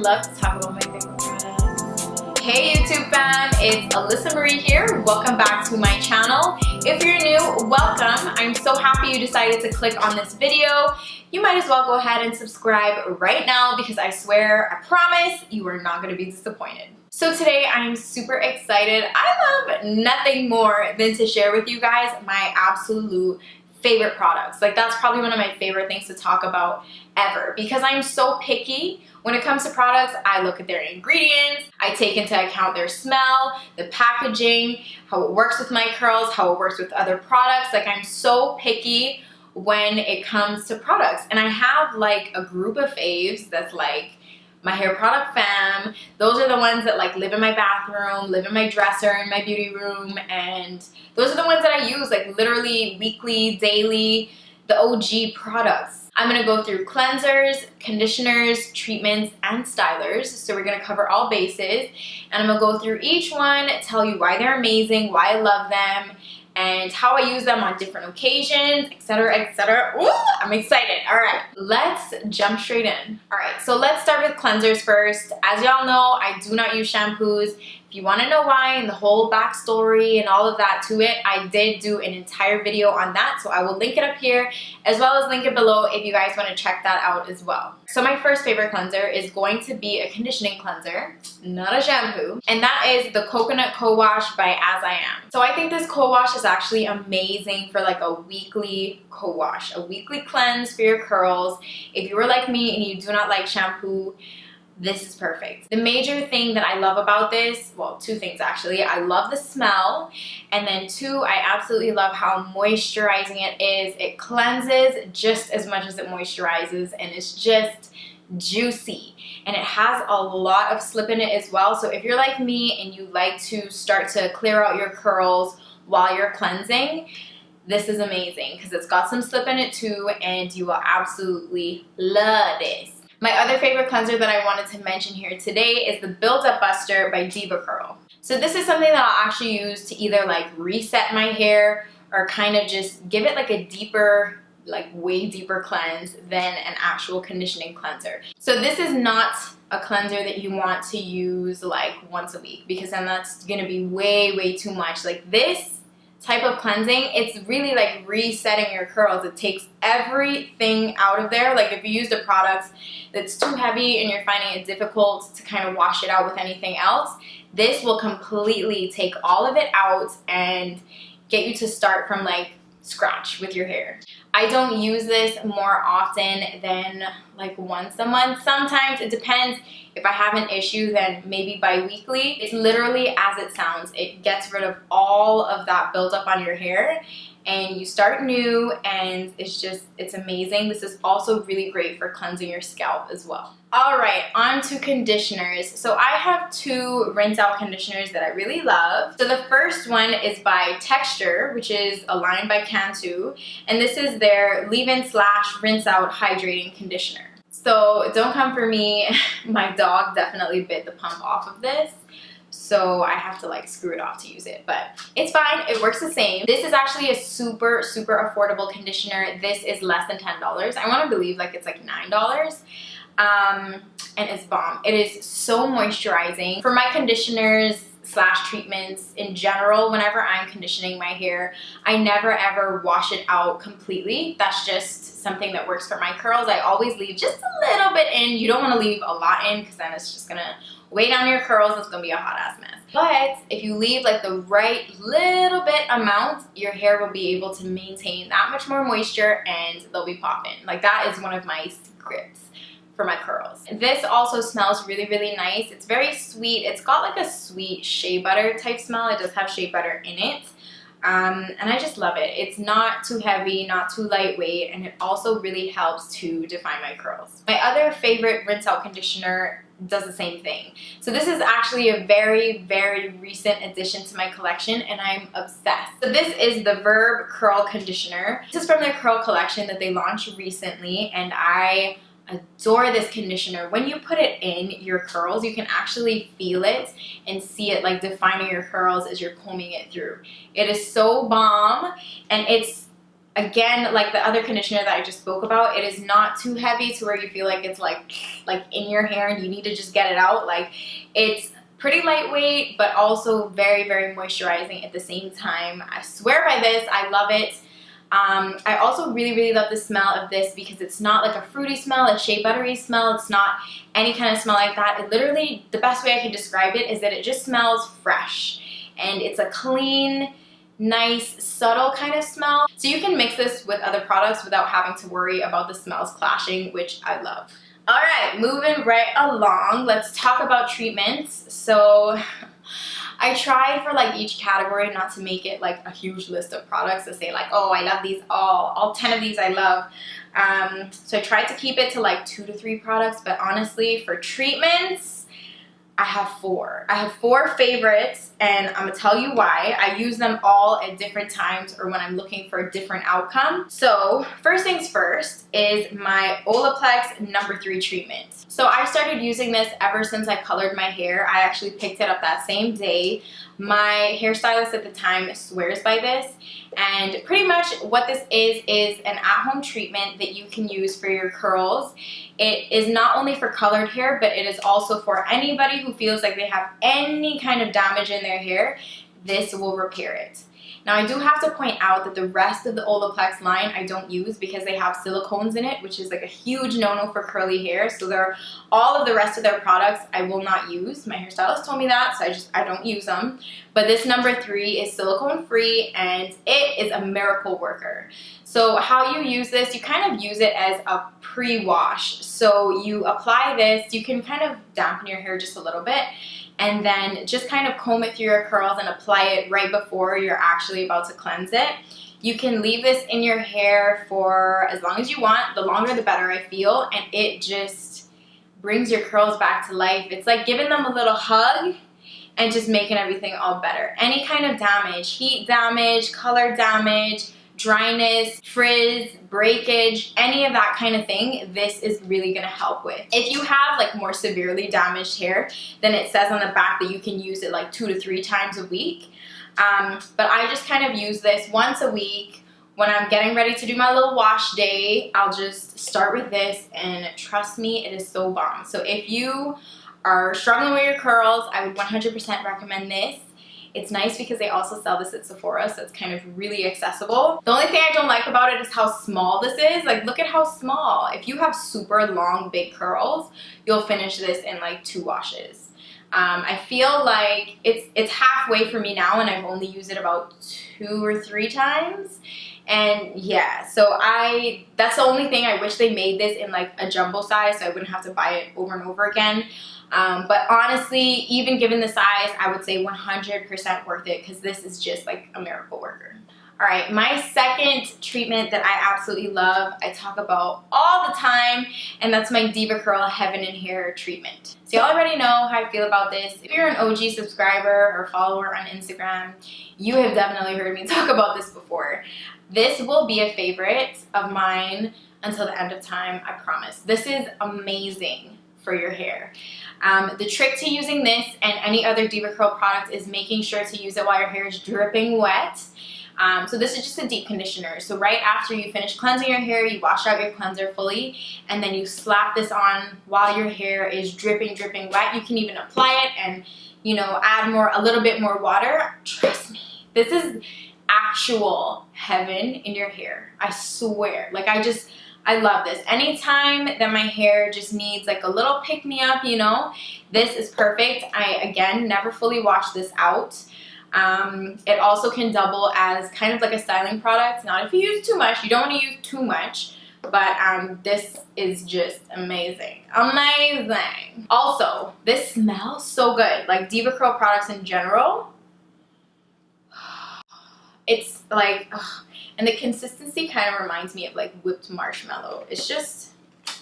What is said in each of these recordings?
love to talk about my favorite products. Hey YouTube fam, it's Alyssa Marie here. Welcome back to my channel. If you're new, welcome. I'm so happy you decided to click on this video. You might as well go ahead and subscribe right now because I swear, I promise, you are not gonna be disappointed. So today I am super excited. I love nothing more than to share with you guys my absolute favorite products. Like that's probably one of my favorite things to talk about ever because I'm so picky when it comes to products. I look at their ingredients, I take into account their smell, the packaging, how it works with my curls, how it works with other products. Like I'm so picky when it comes to products and I have like a group of faves that's like my hair product fam. Those are the ones that like live in my bathroom, live in my dresser, in my beauty room, and those are the ones that I use like literally weekly, daily, the OG products. I'm gonna go through cleansers, conditioners, treatments, and stylers. So we're gonna cover all bases. And I'm gonna go through each one, tell you why they're amazing, why I love them, and how I use them on different occasions, etc, etc. Ooh, I'm excited. All right, let's jump straight in. All right, so let's start with cleansers first. As y'all know, I do not use shampoos. If you want to know why and the whole backstory and all of that to it, I did do an entire video on that. So I will link it up here as well as link it below if you guys want to check that out as well. So my first favorite cleanser is going to be a conditioning cleanser, not a shampoo. And that is the Coconut Co-Wash by As I Am. So I think this co-wash is actually amazing for like a weekly co-wash, a weekly cleanse for your curls. If you are like me and you do not like shampoo, this is perfect. The major thing that I love about this, well, two things actually. I love the smell, and then two, I absolutely love how moisturizing it is. It cleanses just as much as it moisturizes, and it's just juicy and it has a lot of slip in it as well so if you're like me and you like to start to clear out your curls while you're cleansing this is amazing because it's got some slip in it too and you will absolutely love this my other favorite cleanser that I wanted to mention here today is the Build Up Buster by DevaCurl. So this is something that I'll actually use to either like reset my hair or kind of just give it like a deeper like way deeper cleanse than an actual conditioning cleanser. So this is not a cleanser that you want to use like once a week because then that's gonna be way, way too much. Like this type of cleansing, it's really like resetting your curls. It takes everything out of there. Like if you used a product that's too heavy and you're finding it difficult to kind of wash it out with anything else, this will completely take all of it out and get you to start from like scratch with your hair. I don't use this more often than like once a month. Sometimes it depends. If I have an issue, then maybe bi-weekly. It's literally as it sounds. It gets rid of all of that buildup on your hair and you start new and it's just it's amazing this is also really great for cleansing your scalp as well all right on to conditioners so i have two rinse out conditioners that i really love so the first one is by texture which is a line by cantu and this is their leave-in slash rinse out hydrating conditioner so don't come for me. My dog definitely bit the pump off of this. So I have to like screw it off to use it but it's fine. It works the same. This is actually a super super affordable conditioner. This is less than ten dollars. I want to believe like it's like nine dollars um and it's bomb. It is so moisturizing. For my conditioners slash treatments in general whenever I'm conditioning my hair I never ever wash it out completely. That's just something that works for my curls. I always leave just a little bit in. You don't want to leave a lot in because then it's just gonna weigh down your curls. It's gonna be a hot ass mess. But if you leave like the right little bit amount your hair will be able to maintain that much more moisture and they'll be popping. Like that is one of my secrets for my curls. This also smells really, really nice. It's very sweet. It's got like a sweet shea butter type smell. It does have shea butter in it. Um, and I just love it. It's not too heavy, not too lightweight, and it also really helps to define my curls. My other favorite rinse out conditioner does the same thing. So this is actually a very, very recent addition to my collection and I'm obsessed. So this is the Verb Curl Conditioner. This is from their curl collection that they launched recently and I adore this conditioner. When you put it in your curls, you can actually feel it and see it like defining your curls as you're combing it through. It is so bomb and it's again like the other conditioner that I just spoke about it is not too heavy to where you feel like it's like like in your hair and you need to just get it out like it's pretty lightweight but also very very moisturizing at the same time I swear by this I love it um, I also really, really love the smell of this because it's not like a fruity smell, a shea buttery smell. It's not any kind of smell like that. It literally, the best way I can describe it is that it just smells fresh. And it's a clean, nice, subtle kind of smell. So you can mix this with other products without having to worry about the smells clashing, which I love. All right, moving right along, let's talk about treatments. So I tried for like each category not to make it like a huge list of products to say like, oh, I love these all, all 10 of these I love. Um, so I tried to keep it to like two to three products, but honestly for treatments, I have four. I have four favorites and I'm gonna tell you why. I use them all at different times or when I'm looking for a different outcome. So first things first is my Olaplex number three treatment. So I started using this ever since I colored my hair. I actually picked it up that same day. My hairstylist at the time swears by this and pretty much what this is is an at-home treatment that you can use for your curls. It is not only for colored hair but it is also for anybody who feels like they have any kind of damage in their hair. This will repair it. Now I do have to point out that the rest of the Olaplex line I don't use because they have silicones in it, which is like a huge no-no for curly hair. So they're all of the rest of their products I will not use. My hairstylist told me that, so I just I don't use them. But this number three is silicone free and it is a miracle worker. So how you use this, you kind of use it as a pre-wash. So you apply this, you can kind of dampen your hair just a little bit and then just kind of comb it through your curls and apply it right before you're actually about to cleanse it. You can leave this in your hair for as long as you want. The longer the better I feel and it just brings your curls back to life. It's like giving them a little hug and just making everything all better. Any kind of damage, heat damage, color damage, dryness, frizz, breakage, any of that kind of thing, this is really gonna help with. If you have like more severely damaged hair, then it says on the back that you can use it like two to three times a week. Um, but I just kind of use this once a week. When I'm getting ready to do my little wash day, I'll just start with this and trust me, it is so bomb. So if you are struggling with your curls, I would 100% recommend this. It's nice because they also sell this at Sephora, so it's kind of really accessible. The only thing I don't like about it is how small this is. Like, look at how small. If you have super long, big curls, you'll finish this in like two washes. Um, I feel like it's it's halfway for me now and I've only used it about two or three times and yeah so I that's the only thing I wish they made this in like a jumbo size so I wouldn't have to buy it over and over again um, but honestly, even given the size, I would say 100% worth it because this is just like a miracle worker. All right, my second treatment that I absolutely love, I talk about all the time, and that's my DevaCurl Heaven in Hair treatment. So you already know how I feel about this. If you're an OG subscriber or follower on Instagram, you have definitely heard me talk about this before. This will be a favorite of mine until the end of time, I promise. This is amazing for your hair. Um, the trick to using this and any other DevaCurl product is making sure to use it while your hair is dripping wet. Um, so this is just a deep conditioner. So right after you finish cleansing your hair, you wash out your cleanser fully, and then you slap this on while your hair is dripping, dripping wet. You can even apply it and, you know, add more, a little bit more water. Trust me, this is actual heaven in your hair. I swear. Like I just, I love this. Anytime that my hair just needs like a little pick-me-up, you know, this is perfect. I, again, never fully wash this out. Um, it also can double as kind of like a styling product. Not if you use too much. You don't want to use too much. But um, this is just amazing. Amazing. Also, this smells so good. Like DevaCurl products in general. It's like... Ugh, and the consistency kind of reminds me of like whipped marshmallow. It's just,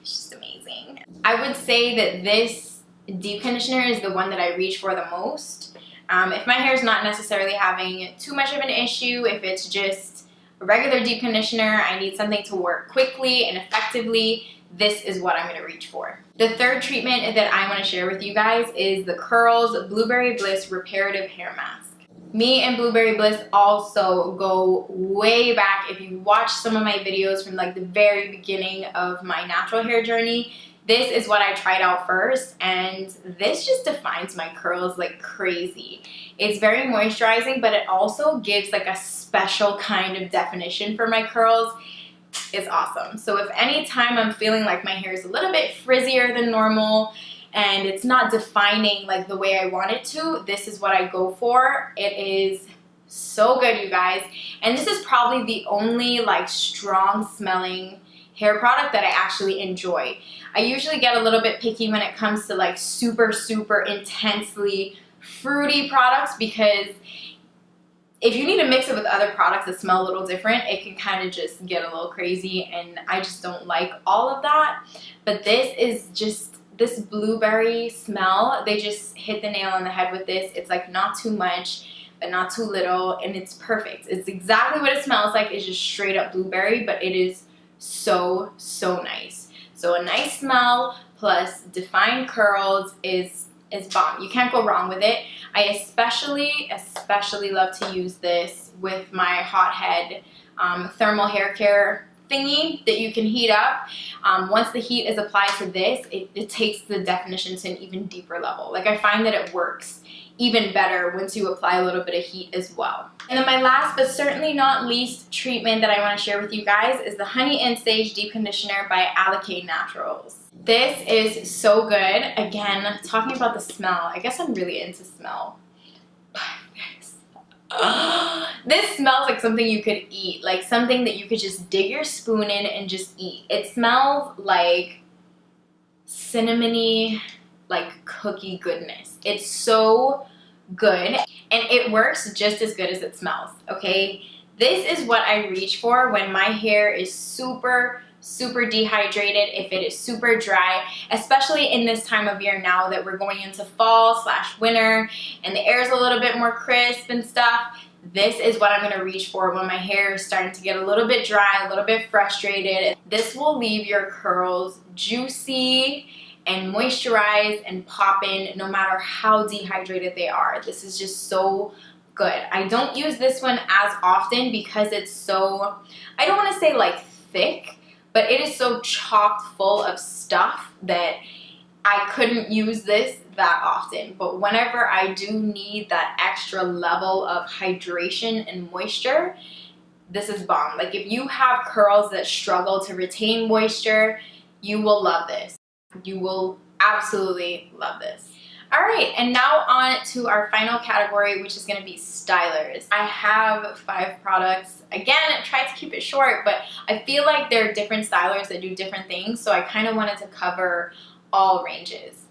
it's just amazing. I would say that this deep conditioner is the one that I reach for the most. Um, if my hair is not necessarily having too much of an issue, if it's just a regular deep conditioner, I need something to work quickly and effectively, this is what I'm going to reach for. The third treatment that I want to share with you guys is the Curls Blueberry Bliss Reparative Hair Mask. Me and Blueberry Bliss also go way back. If you watch some of my videos from like the very beginning of my natural hair journey, this is what I tried out first and this just defines my curls like crazy. It's very moisturizing but it also gives like a special kind of definition for my curls. It's awesome. So if anytime I'm feeling like my hair is a little bit frizzier than normal, and it's not defining like the way I want it to, this is what I go for. It is so good, you guys. And this is probably the only like strong smelling hair product that I actually enjoy. I usually get a little bit picky when it comes to like super, super intensely fruity products because if you need to mix it with other products that smell a little different, it can kind of just get a little crazy and I just don't like all of that. But this is just this blueberry smell, they just hit the nail on the head with this. It's like not too much, but not too little, and it's perfect. It's exactly what it smells like. It's just straight up blueberry, but it is so, so nice. So a nice smell plus defined curls is is bomb. You can't go wrong with it. I especially, especially love to use this with my hothead um, thermal hair care thingy that you can heat up. Um, once the heat is applied to this, it, it takes the definition to an even deeper level. Like I find that it works even better once you apply a little bit of heat as well. And then my last but certainly not least treatment that I want to share with you guys is the Honey and Sage Deep Conditioner by Alikay Naturals. This is so good. Again, talking about the smell, I guess I'm really into smell. this smells like something you could eat, like something that you could just dig your spoon in and just eat. It smells like cinnamony, like cookie goodness. It's so good and it works just as good as it smells, okay? This is what I reach for when my hair is super super dehydrated, if it is super dry, especially in this time of year now that we're going into fall slash winter and the air is a little bit more crisp and stuff, this is what I'm going to reach for when my hair is starting to get a little bit dry, a little bit frustrated. This will leave your curls juicy and moisturized and popping no matter how dehydrated they are. This is just so good. I don't use this one as often because it's so, I don't want to say like thick, but it is so chocked full of stuff that I couldn't use this that often. But whenever I do need that extra level of hydration and moisture, this is bomb. Like if you have curls that struggle to retain moisture, you will love this. You will absolutely love this. All right, and now on to our final category, which is gonna be stylers. I have five products. Again, try to keep it short, but I feel like there are different stylers that do different things, so I kind of wanted to cover all ranges.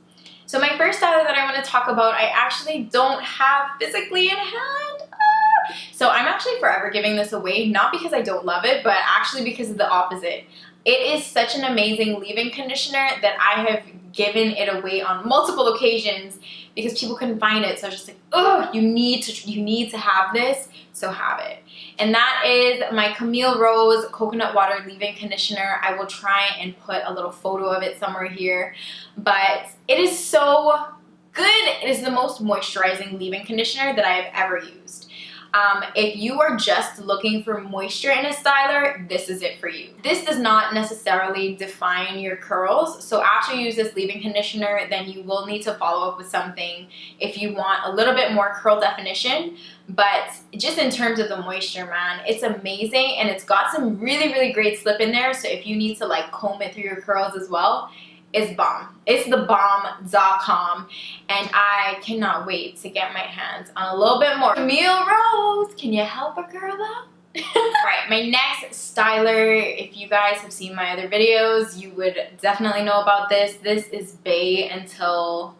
So my first styler that I want to talk about, I actually don't have physically in hand. Ah! So I'm actually forever giving this away, not because I don't love it, but actually because of the opposite. It is such an amazing leave-in conditioner that I have given it away on multiple occasions because people couldn't find it. So I was just like, oh, you need to you need to have this, so have it. And that is my Camille Rose Coconut Water Leave-In Conditioner. I will try and put a little photo of it somewhere here. But it is so good. It is the most moisturizing leave-in conditioner that I have ever used. Um, if you are just looking for moisture in a styler, this is it for you. This does not necessarily define your curls. So after you use this leave-in conditioner, then you will need to follow up with something if you want a little bit more curl definition. But just in terms of the moisture, man, it's amazing. And it's got some really, really great slip in there. So if you need to like comb it through your curls as well, is bomb. It's the bomb.com and I cannot wait to get my hands on a little bit more. Camille Rose, can you help a girl out? Alright, my next styler, if you guys have seen my other videos, you would definitely know about this. This is Bay until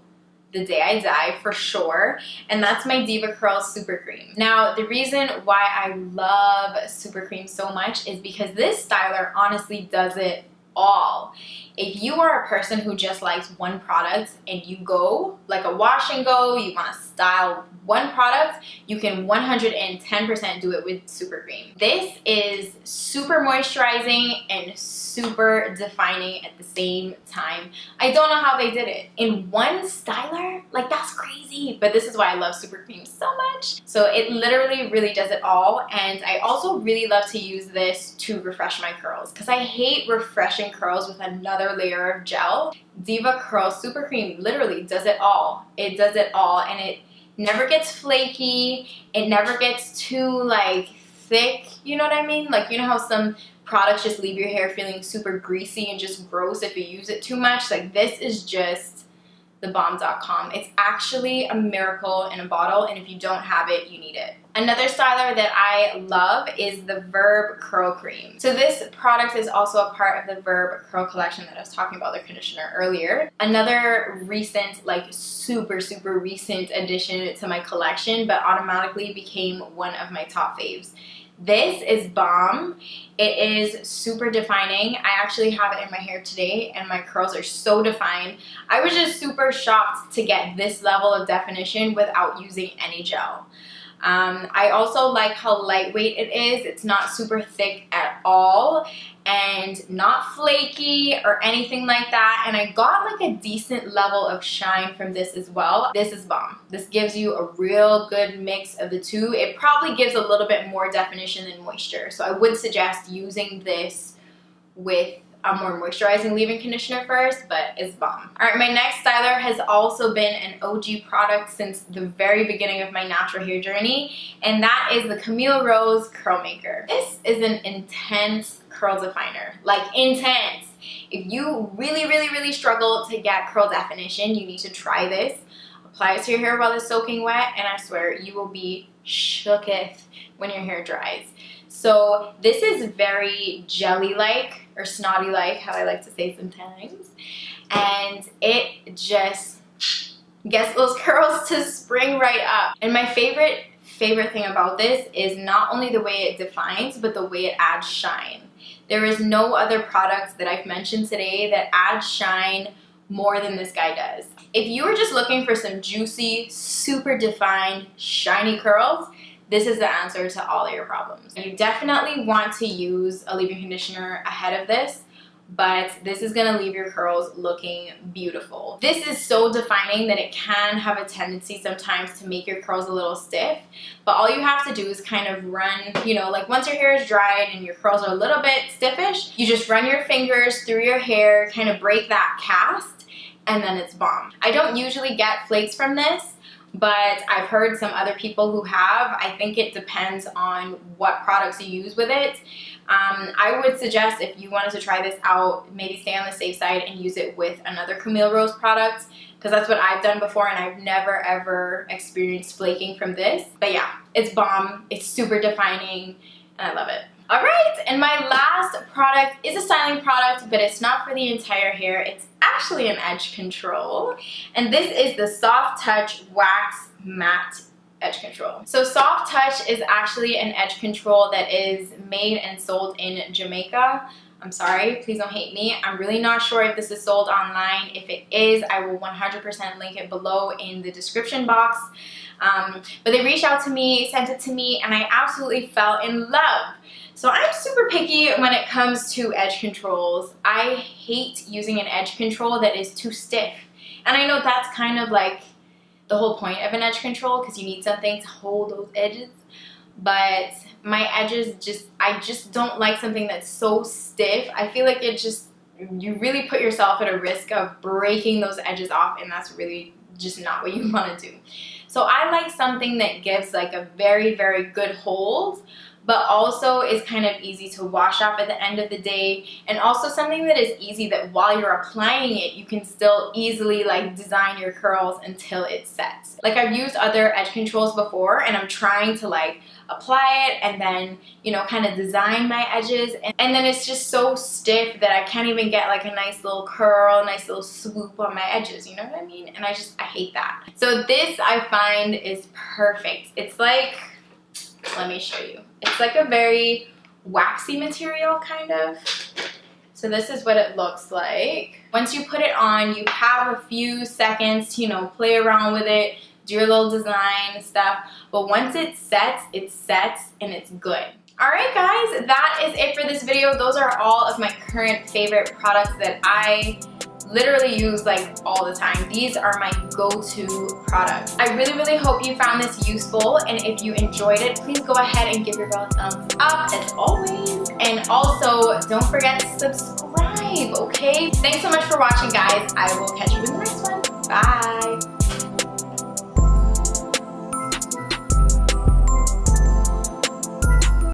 the day I die for sure and that's my DevaCurl Super Cream. Now the reason why I love Super Cream so much is because this styler honestly does it all if you are a person who just likes one product and you go like a wash and go, you want to style one product, you can 110% do it with Super Cream. This is super moisturizing and super defining at the same time. I don't know how they did it. In one styler? Like that's crazy. But this is why I love Super Cream so much. So it literally really does it all. And I also really love to use this to refresh my curls because I hate refreshing curls with another layer of gel. DevaCurl Super Cream literally does it all. It does it all and it never gets flaky. It never gets too like thick, you know what I mean? Like you know how some products just leave your hair feeling super greasy and just gross if you use it too much. Like this is just thebomb.com. It's actually a miracle in a bottle and if you don't have it, you need it. Another styler that I love is the Verb Curl Cream. So this product is also a part of the Verb Curl collection that I was talking about, the conditioner earlier. Another recent, like super, super recent addition to my collection, but automatically became one of my top faves. This is Bomb. It is super defining. I actually have it in my hair today and my curls are so defined. I was just super shocked to get this level of definition without using any gel. Um, I also like how lightweight it is. It's not super thick at all and not flaky or anything like that. And I got like a decent level of shine from this as well. This is bomb. This gives you a real good mix of the two. It probably gives a little bit more definition than moisture. So I would suggest using this with a more moisturizing leave-in conditioner first, but it's bomb. All right, my next styler has also been an OG product since the very beginning of my natural hair journey, and that is the Camille Rose Curl Maker. This is an intense curl definer, like intense. If you really, really, really struggle to get curl definition, you need to try this. Apply it to your hair while it's soaking wet, and I swear you will be shooketh when your hair dries. So this is very jelly-like or snotty-like, how I like to say sometimes. And it just gets those curls to spring right up. And my favorite, favorite thing about this is not only the way it defines, but the way it adds shine. There is no other product that I've mentioned today that adds shine more than this guy does. If you are just looking for some juicy, super defined, shiny curls, this is the answer to all your problems. You definitely want to use a leave-in conditioner ahead of this but this is gonna leave your curls looking beautiful. This is so defining that it can have a tendency sometimes to make your curls a little stiff, but all you have to do is kind of run, you know, like once your hair is dried and your curls are a little bit stiffish, you just run your fingers through your hair, kind of break that cast, and then it's bomb. I don't usually get flakes from this, but I've heard some other people who have. I think it depends on what products you use with it. Um, I would suggest if you wanted to try this out, maybe stay on the safe side and use it with another Camille Rose product because that's what I've done before and I've never ever experienced flaking from this. But yeah, it's bomb. It's super defining and I love it. All right, and my last product is a styling product, but it's not for the entire hair. It's actually an edge control. And this is the Soft Touch Wax Matte edge control. So Soft Touch is actually an edge control that is made and sold in Jamaica. I'm sorry, please don't hate me. I'm really not sure if this is sold online. If it is, I will 100% link it below in the description box. Um, but they reached out to me, sent it to me, and I absolutely fell in love. So I'm super picky when it comes to edge controls. I hate using an edge control that is too stiff. And I know that's kind of like the whole point of an edge control because you need something to hold those edges. But my edges just, I just don't like something that's so stiff. I feel like it just, you really put yourself at a risk of breaking those edges off and that's really just not what you want to do. So I like something that gives like a very, very good hold but also is kind of easy to wash off at the end of the day. And also something that is easy that while you're applying it you can still easily like design your curls until it sets. Like I've used other edge controls before and I'm trying to like apply it and then you know kind of design my edges. And, and, then it's just so stiff that I can't even get like a nice little curl nice little swoop on my edges. You know what I mean? And I just I hate that. So this I find is perfect. It's like let me show you. It's like a very waxy material kind of. So this is what it looks like. Once you put it on, you have a few seconds to, you know, play around with it, do your little design stuff. But once it sets, it sets and it's good. Alright guys, that is it for this video. Those are all of my current favorite products that I literally use like all the time. These are my go-to products. I really, really hope you found this useful and if you enjoyed it, please go ahead and give your girl a thumbs up as always. And also, don't forget to subscribe, okay? Thanks so much for watching, guys. I will catch you in the next